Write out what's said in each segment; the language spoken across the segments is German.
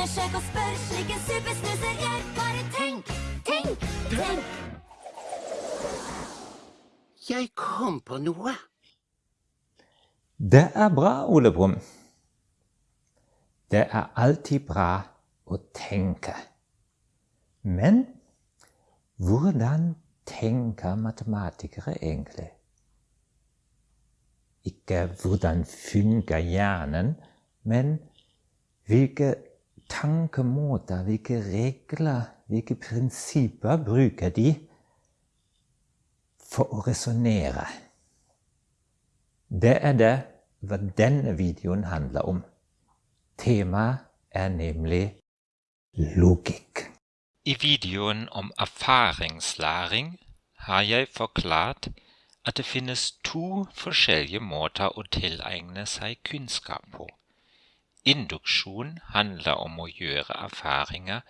Undersøk og spør slik en supersnuser gjør. Bare tenk, tenk, tenk. Jeg kom på noe. Det er bra, Ole Brumm. Det er alltid bra å tenke. Men hvordan tenker matematikere egentlig? Ikke hvordan fungerer hjernen, men hvilke tankemåter, hvilke regler, hvilke prinsipper bruker de for å resonnere? Det er det hva denne videoen handler om. Temaet er nemlig logikk. I videoen om erfaringslæring har jeg forklart at det finnes to forskjellige måter å tilegne seg kunnskap på. Induksjon handler om å gjøre erfaringer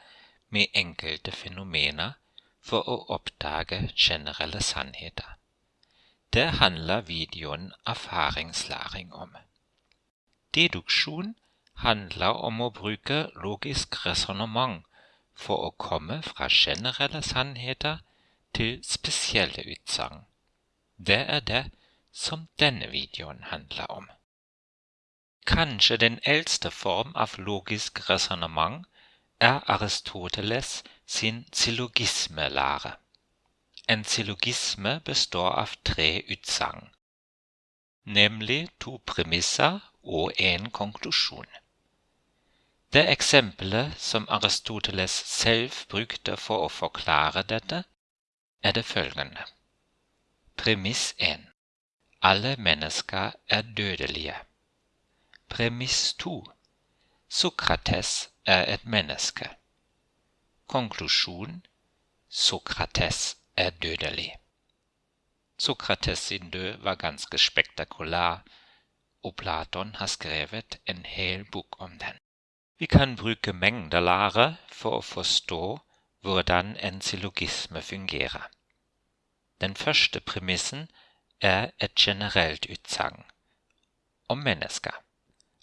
med enkelte fenomener for å oppdage generelle sannheter. Det handler videoen erfaringslæring om. Deduksjon handler om å bruke logisk resonnement for å komme fra generelle sannheter til spesielle utsagn. Det er det som denne videoen handler om. Kanskje den eldste form av logisk resonnement er Aristoteles sin syllogismelære. En syllogisme består av tre utsagn, nemlig to premisser og en konklusjon. Det eksempelet som Aristoteles selv brukte for å forklare dette, er det følgende. Premiss 1. Alle mennesker er dødelige. Premiss 2. Sokrates er et menneske. Konklusjon Sokrates er dødelig. Sokrates sin død var ganske spektakulær, og Platon har skrevet en hel bok om den. Vi kan bruke mengdelære for å forstå hvordan en syllogisme fungerer. Den første premissen er et generelt utsagn om mennesker.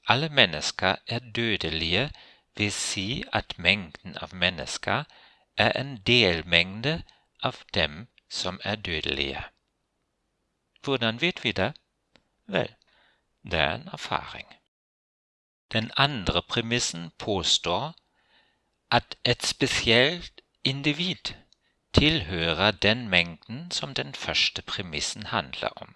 Alle mennesker er dødelige vil si at mengden av mennesker er en delmengde av dem som er dødelige. Hvordan vet vi det? Vel, det er en erfaring. Den andre at et spesielt individ tilhører den mengden som den første premissen handler om.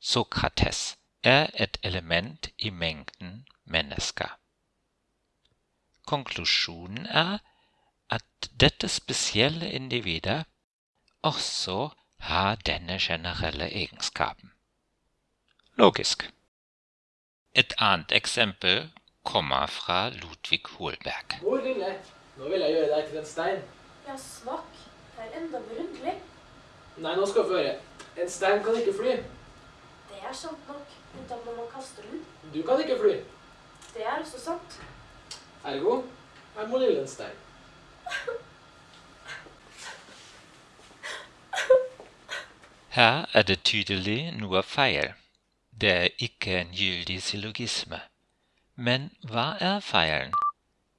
Sokrates er et element i mengden mennesker. Konklusjonen er at dette spesielle individet også har denne generelle egenskapen. Logisk. Et annet eksempel kommer fra Ludvig Holberg. Mor lille, nå vil jeg gjøre deg til en stein. Ja, svak. Det er enda berundelig. Nei, nå skal du få høre. En stein kan ikke fly. Det er sant nok, utenom når man kaster den. Du kan ikke fly. Det er også sant. Ergo er mor lille en stein. Her er det tydelig noe feil. Det er ikke en gyldig syllogisme. Men hva er feilen?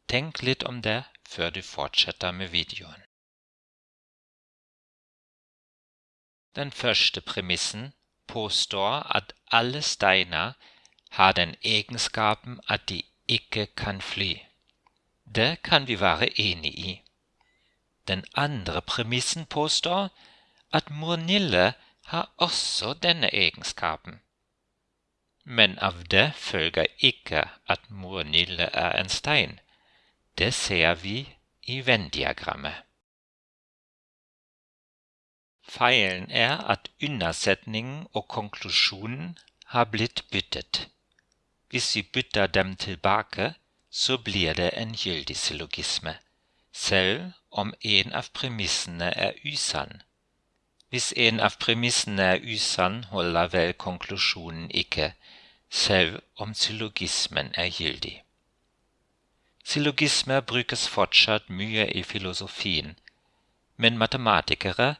Tenk litt om det før du fortsetter med videoen. Den første premissen påstår at alle steiner har den egenskapen at de ikke kan fly. Det kan vi være enig i. Den andre premissen påstår at mor Nille har også denne egenskapen. Men av det følger ikke at mor Nille er en stein. Det ser vi i Venn-diagrammet. Feilen er at undersetningen og konklusjonen har blitt byttet. Hvis vi dem tilbake, så blir en gyldig syllogisme, selv om en av premissene er usann. Hvis en av premissene er usann, holder vel konklusjonen ikke, selv om syllogismen er gyldig. Syllogismer brukes fortsatt mye i filosofien, men matematikere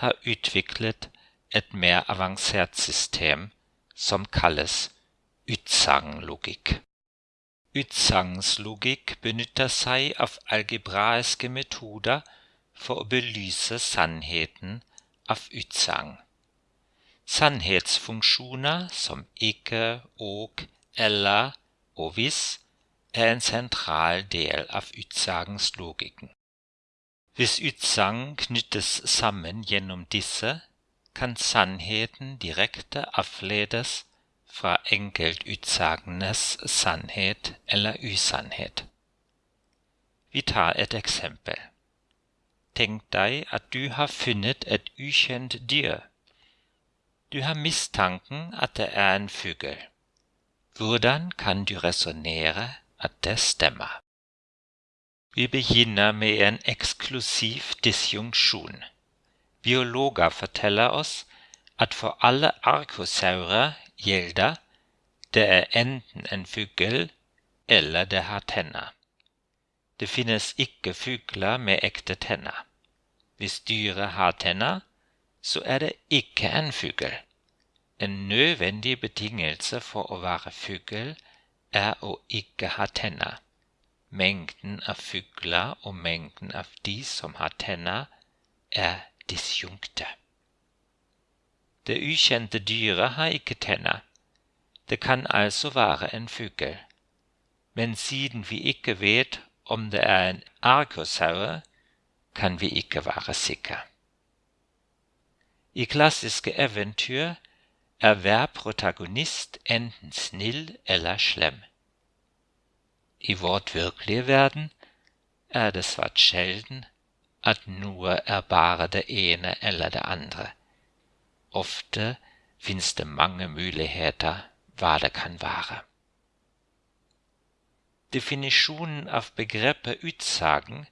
har utviklet et mer avansert system som kalles utsagn-logikk. Utsagnslogikk benytter seg av algebraiske metoder for å belyse sannheten av utsagn. Sannhetsfunksjoner som ikke, og, eller og hvis er en sentral del av utsagnslogikken. Hvis utsagn knyttes sammen gjennom disse, kan sannheten direkte avledes fra enkeltutsagnenes sannhet eller usannhet. Vi tar et eksempel. Tenk deg at du har funnet et ukjent dyr. Du har mistanken at det er en fugl. Hvordan kan du resonnere at det stemmer? Vi begynner med en eksklusiv disjunksjon. Biologer forteller oss at for alle arkosaurer gjelder det er enten en fugl eller det har tenner. Det finnes ikke fugler med ekte tenner. Hvis dyret har tenner, så er det ikke en fugl. En nødvendig betingelse for å være fugl er å ikke ha tenner. Mengden av fugler og mengden av de som har tenner, er disjunkte. Det ukjente dyret har ikke tenner. Det kan altså være en fugl. Men siden vi ikke vet om det er en arkosaur, kan vi ikke være sikre. I klassiske eventyr er hver protagonist enten snill eller slem. I vårt virkelige verden er det svært sjelden at noe er bare det ene eller det andre. Ofte fins det mange muligheter hva det kan være. Definisjonen av begrepet utsagn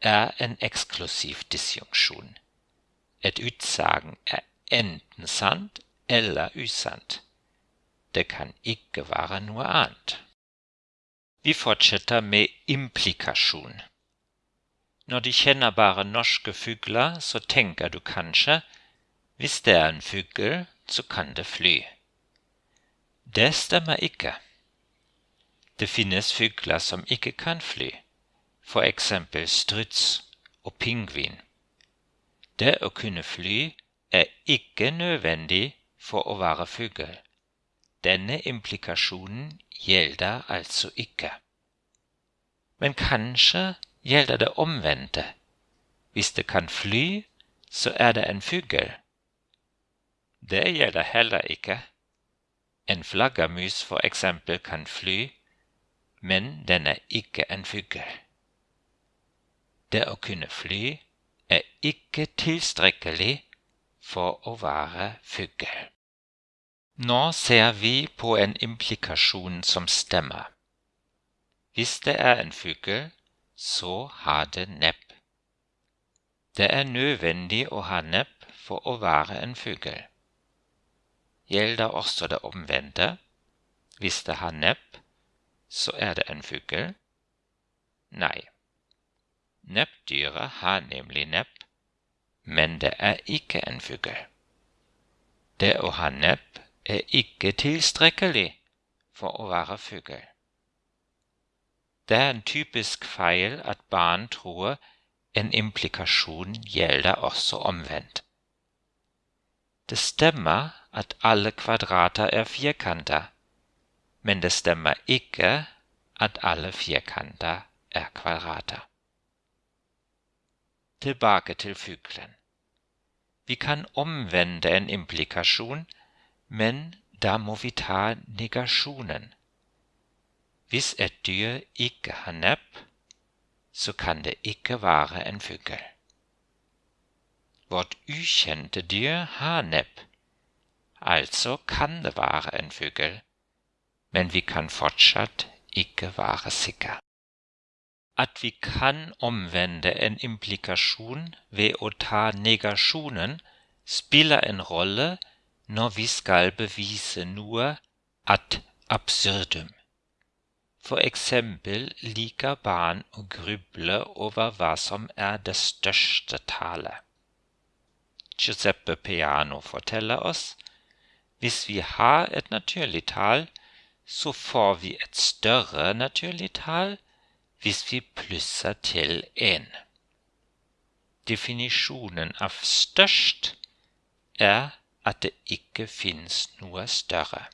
er en eksklusiv disjunksjon. Et utsagn er enten sant eller usant. Det kan ikke være noe annet. Vi fortsetter med implikasjon. Når du kjenner bare norske fugler, så tenker du kanskje hvis det er en fugl, så kan det fly. Det stemmer ikke. Det finnes fugler som ikke kan fly, for eksempel struts og pingvin. Det å kunne fly er ikke nødvendig for å være fugl. Denne implikasjonen gjelder altså ikke. Men kanskje gjelder det omvendte. Hvis det kan fly, så er det en fugl. Det gjelder heller ikke. En flaggermus for eksempel kan fly, men den er ikke en fugl. Det å kunne fly er ikke tilstrekkelig for å være fugl. Nå ser vi på en implikasjon som stemmer. Hvis det er en fugl, så har det nepp. Det er nødvendig å ha nepp for å være en fugl. Gjelder også det omvendte. Hvis det har nepp, så er det en fugl? Nei. Nebbdyret har nemlig nepp, men det er ikke en fugl. Det å ha nepp er ikke tilstrekkelig for å være fugl. Det er en typisk feil at barn tror en implikasjon gjelder også omvendt. Det stemmer at alle kvadrater er firkanter, men det stemmer ikke at alle firkanter er kvadrater. Tilbake til fuglen. Vi kan omvende en implikasjon, men da må vi ta negasjonen. Hvis et dyr ikke har nepp, så kan det ikke være en fugl. Vårt ukjente dyr har nepp, altså kan det være en men vi kan fortsatt ikke være sikre at vi kan omvende en implikasjon ved å ta spiller en rolle når vi skal bevise noe ad absurdum. For eksempel liker barn å gruble over hva som er det største tallet. Giuseppe Piano forteller oss hvis vi har et naturlig tall, så får vi et større naturlig tall hvis vi plusser til én. Definisjonen av størst er at det ikke fins noe større.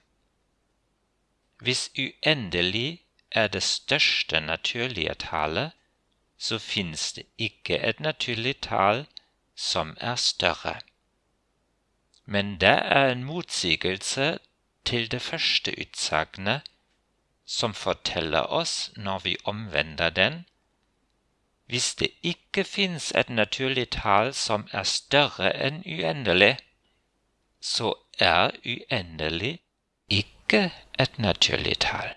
Hvis uendelig er det største naturlige tallet, så fins det ikke et naturlig tall som er større. Men det er en motsigelse til det første utsagnet, som forteller oss når vi omvender den. Hvis det ikke fins et naturlig tall som er større enn uendelig, så er uendelig ikke et naturlig tall.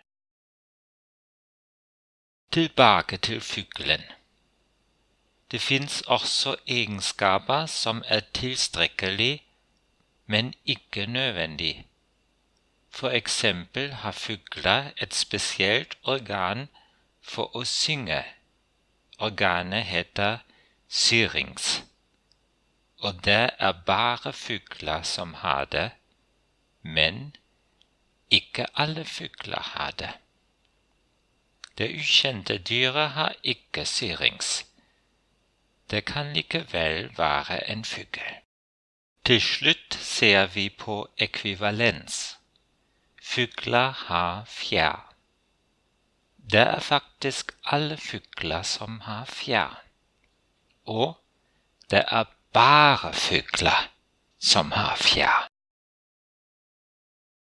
Tilbake til fuglen. Det fins også egenskaper som er tilstrekkelig, men ikke nødvendig. For eksempel har fugler et spesielt organ for å synge. Organet heter syrinx. Og det er bare fugler som har det, men ikke alle fugler har det. Det ukjente dyret har ikke syrinx. Det kan likevel være en fugl. Til slutt ser vi på ekvivalens. Fugler har fjær. Det er faktisk alle fugler som har fjær. Og det er bare fugler som har.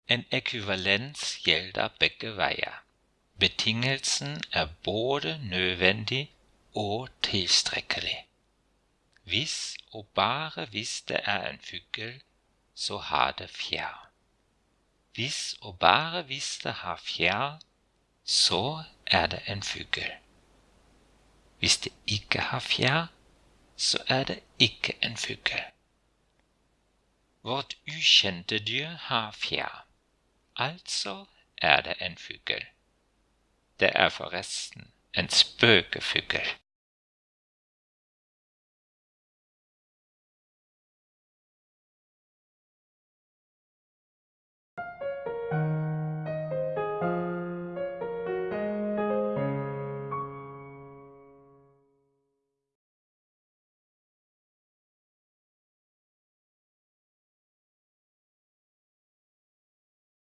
En ekvivalens gjelder begge veier. Betingelsen er både nødvendig og tilstrekkelig. Hvis og bare det er en fugl, så har det fjær. Og bare hvis det har fjær, så er det en fugl. Hvis det så er det ikke en fugl. Vårt ukjente dyr har fjær, altså er en fugl. Det er forresten en spøkefugl.